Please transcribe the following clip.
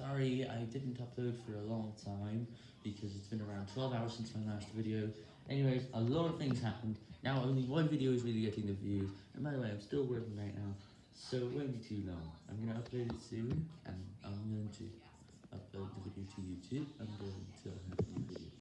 Sorry, I didn't upload for a long time, because it's been around 12 hours since my last video. Anyways, a lot of things happened, now only one video is really getting the views, and by the way, I'm still working right now, so it won't be too long. I'm going to upload it soon, and I'm going to upload the video to YouTube, I'm going.